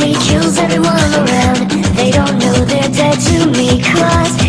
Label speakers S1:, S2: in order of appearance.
S1: He kills everyone around. They don't know they're dead to me Cause